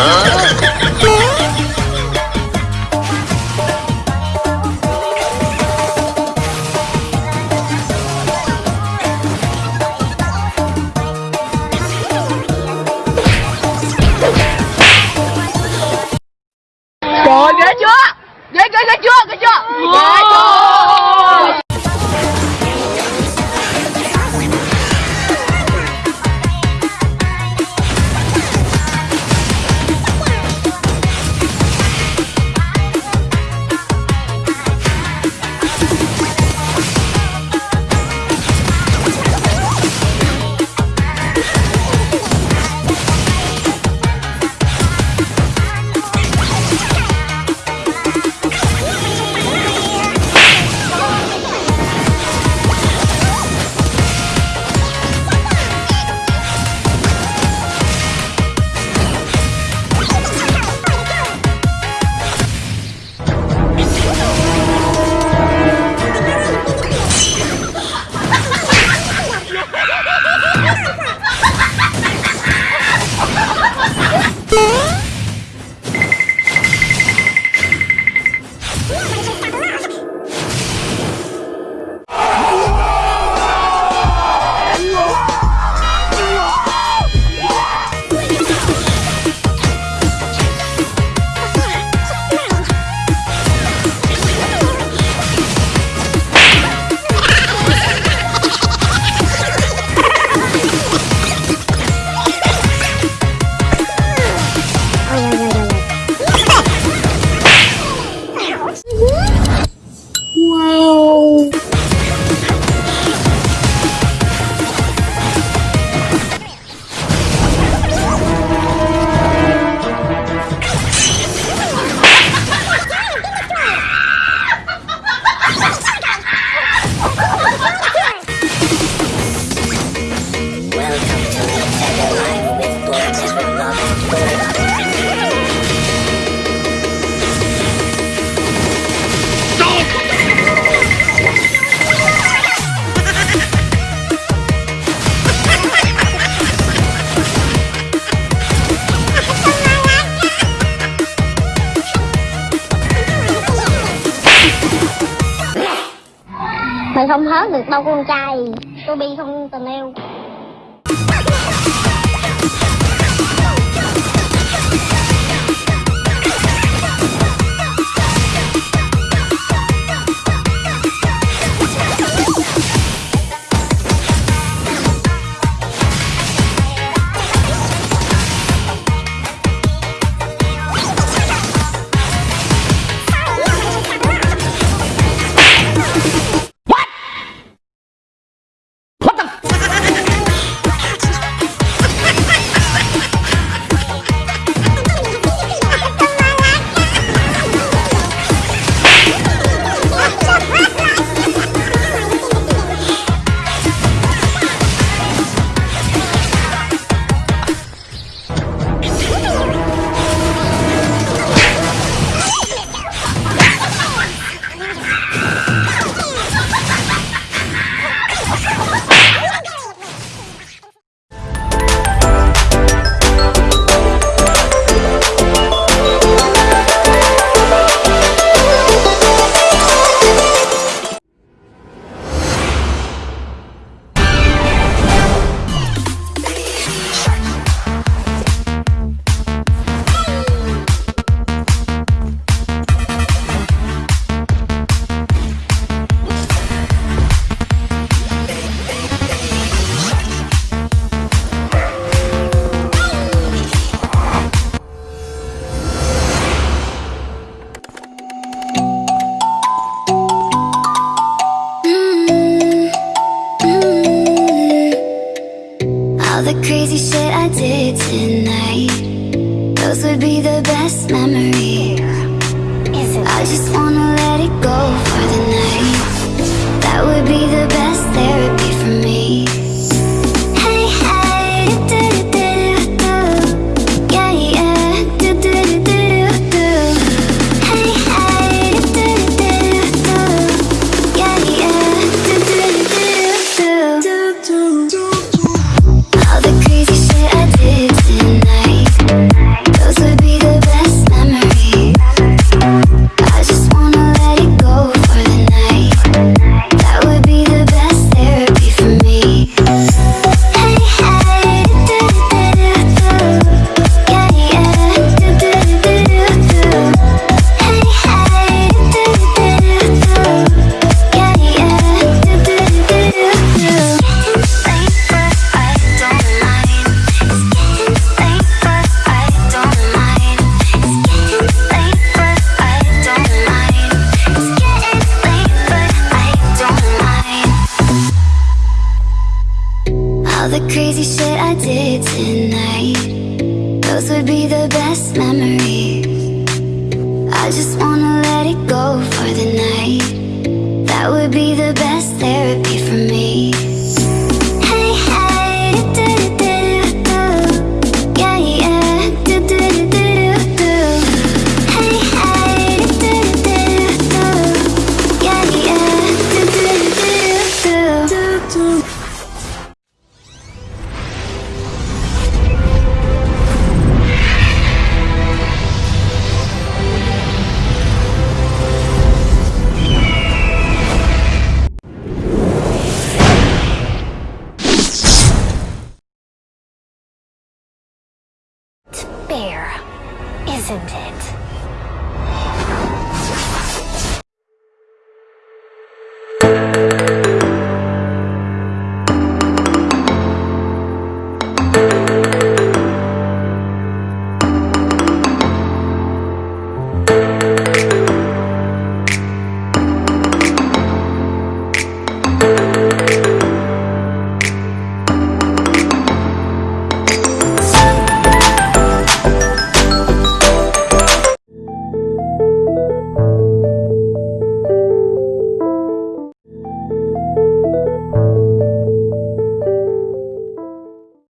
huh? không hớt được bao con trai. Tôi bi không tình yêu. be the best memory. I just wanna let it go. Bear, isn't it?